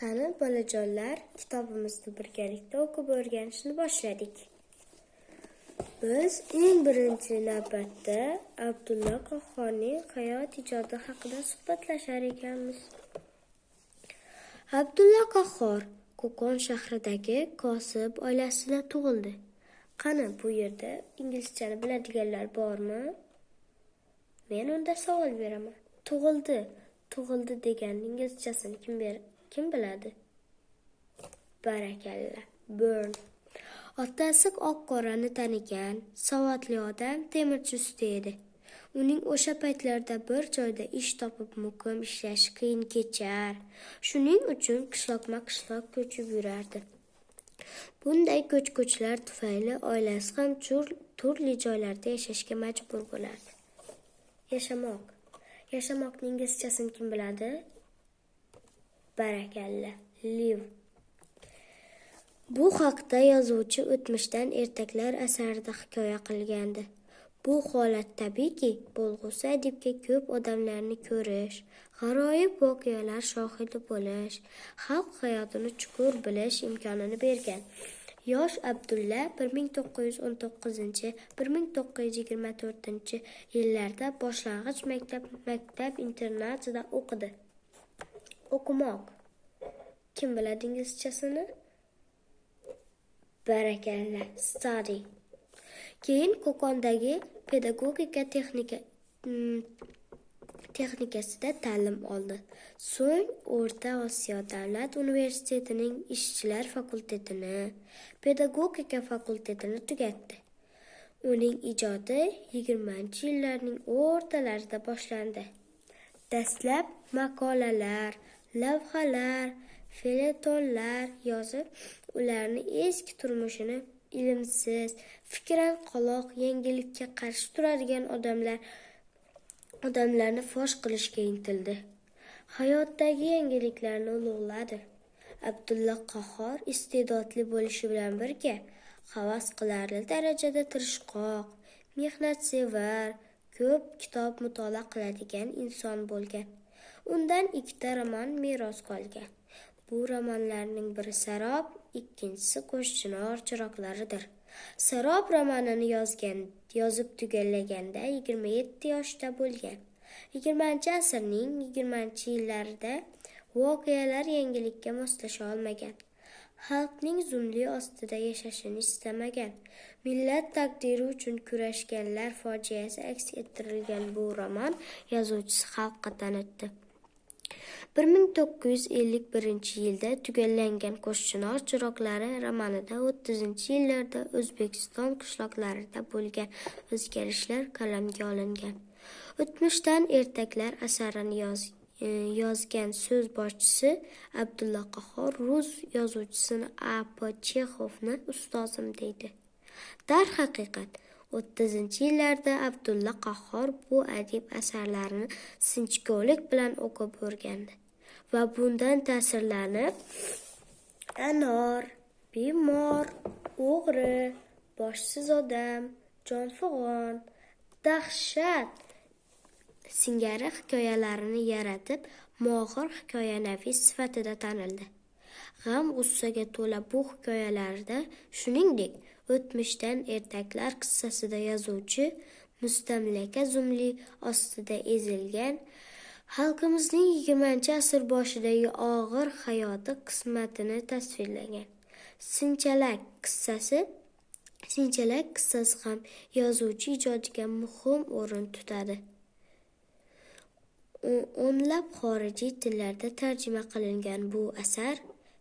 Qani, bolajonlar, kitobimizni birgalikda o'qib o'rganishni boshladik. Biz eng birinchi navbatda Abdulla Qahhorning hayot ijodi haqida suhbatlashar ekanmiz. Abdulla Qahhor Qo'qon shahridagi kosib oilasida tug'ildi. Qani, bu yerda inglizchani biladiganlar bormi? Men unda savol beraman. Tug'ildi, tug'ildi degan inglizchasini kim beradi? Kim biladi? Barakalla burn. Otasi oq qorani tanigan savodli odam temirchi usta edi uning o'sha paytlarda bir joyda ish topib muqim ishlashi qiyin kechar. Shuning uchun qishloqma qishloq ko'chib yurardi. Bunday ko'ch ko'chlar tufayli oilasi ham turli joylarda yashashga majbur bo'lardi. Yashamoq. Yashamoqning inglizchasini kim biladi? Barakalla. Liv. Bu haqda yozuvchi o'tmishdan ertaklar asarida hikoya qilgandi. Bu holat tabiiyki bo'lg'usi adibga ko'p odamlarni ko'rish g'aroyib voqealar shohidi bo'lish xalq hayotini chuqur bilish imkonini bergan. Yosh abdulla bir ming to'qqiz yuz o'n to'qqizinchi bir ming to'qqiz yuz yigirma to'rtinchi yillarda boshlang'ich maktab maktab internatida o'qidi. O'qimoq. Kim biladi inglizchasini barakalla study keyin qo'qondagi pedagogika texnika mm, texnikasida ta'lim oldi. So'ng o'rta osiyo davlat universitetining ishchilar fakultetini pedagogika fakultetini tugatdi. Uning ijodi yigirmanchi yillarning o'rtalarida boshlandi. Dastlab maqolalar lavhalar feletonlar yozib ularni eski turmushini ilmsiz fikran qoloq yangilikka qarshi turadigan odamlar odamlarni fosh qilishga intildi. Hayotdagi yangiliklarni ulug'ladi. Abdulla qahhor iste'dodli bo'lishi bilan birga havas qilarli darajada tirishqoq mehnatsevar ko'p kitob mutolaa qiladigan inson bo'lgan. Undan ikkita roman meros qolgan. Bu romanlarning biri sarob ikkinchisi qo'shchinor chiroqlaridir sarob romanini yozgan yozib tugallaganda yigirma yetti yoshda bo'lgan. Yigirmanchi asrning yigirmanchi yillarida voqealar yangilikka moslasha olmagan. Xalqning zumli ostida yashashini istamagan millat taqdiri uchun kurashganlar fojiasi aks ettirilgan bu roman yozuvchisi xalqqa tanitdi. Bir ming to'qqiz yuz ellik birinchi yilda tugallangan qo'shchinor chiroqlari romanida o'ttizinchi yillarda o'zbekiston qishloqlarida bo'lgan o'zgarishlar qalamga olingan. O'tmishdan ertaklar asarini yoz, e, yozgan so'z boshchisi abdulla qahhor rus yozuvchisini a p chexovni ustozim deydi. Darhaqiqat o'ttizinchi yillarda abdulla qahhor bu adib asarlarini sinchkovlik bilan o'qib o'rgandi va bundan ta'sirlanib anor bemor o'g'ri boshsiz odam jonfig'on dahshat singari hikoyalarini yaratib mohir hikoyanavis sifatida tanildi. G'am g'ussaga to'la bu hikoyalarda shuningdek o'tmishdan ertaklar qissasida yozuvchi mustamlaka zumli ostida ezilgan xalqimizning yigirmanchi asr boshidagi og'ir hayoti qismatini tasvirlagan. Sinchalak qissasi sinchalak qissasi ham yozuvchi ijodiga muhim o'rin tutadi. O'nlab xorijiy tillarda tarjima qilingan bu asar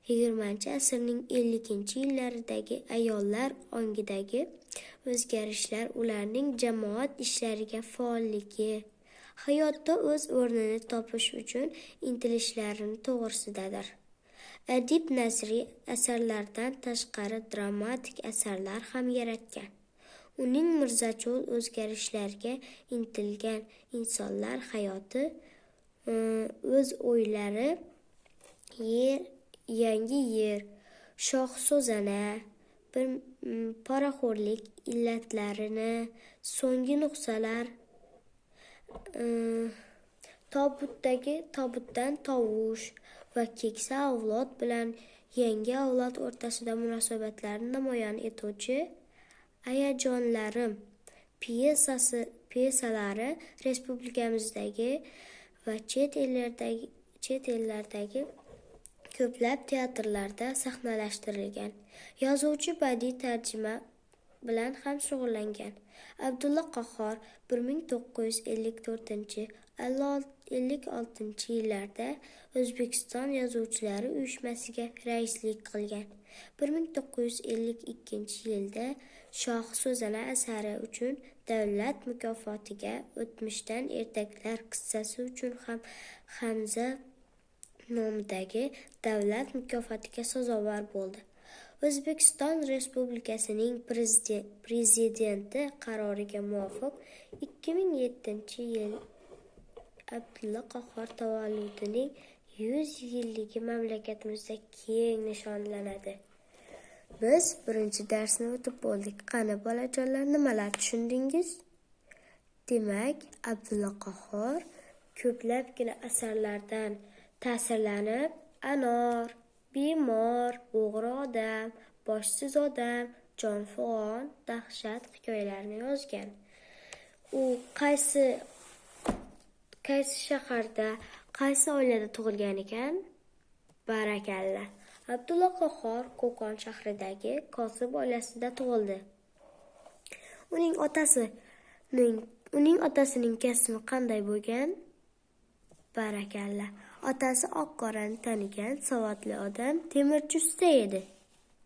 yigirmanchi asrning elliginchi yillaridagi ayollar ongidagi o'zgarishlar ularning jamoat ishlariga faolligi hayotda o'z o'rnini topish uchun intilishlarini to'g'risidadir. Adib nasriy asarlardan tashqari dramatik asarlar ham yaratgan. Uning mirzachol o'zgarishlarga intilgan insonlar hayoti o'z o'ylari yer yangi yer shohso'zana bir poraxo'rlik illatlarini so'nggi nuqsalar tobutdagi tobutdan tovush va keksa avlod bilan yangi avlod o'rtasida munosabatlarni namoyon etuvchi "Ayajonlarim" pyesasi pyesalari respublikamizdagi va chet ellardagi chet ellardagi ko'plab teatrlarda sahnalashtirilgan. Yozuvchi badiiy tarjima bilan ham shug'ullangan. Abdulla Qahhor 1954-56 yillarda O'zbekiston yozuvchilari uyushmasiga raislik qilgan. 1952-yilda Shoh so'zana asari uchun davlat mukofotiga, O'tmishdan ertaklar qissasi uchun ham Hamza nomidagi davlat mukofotiga sazovor bo'ldi. O'zbekiston Respublikasining Prezidenti qaroriga muvofiq 2007-yil Abdulla Qahhor tavalludining 100 yilligi mamlakatimizda keng nishonlanadi. Biz birinchi darsni o'tib bo'ldik. Qani bolajonlar, nimalar tushundingiz? Demak, Abdulla Qahhor ko'plabgina asarlardan ta'sirlanib, Anor, Bemor, O'g'ri odam, Boshsiz odam, Jonfig'on, Dahshat hikoyalarini yozgan. U qaysi qaysi shaharda, qaysi oilada tug'ilgan ekan? Barakalla. Abdulla Qahhor Qo'qon shahridagi Kosib oilasida tug'ildi. Uning otasining uning otasining kasbi qanday bo'lgan? Barakalla. Otasi oq-qorani tanigan savodli odam, temirchi usta edi.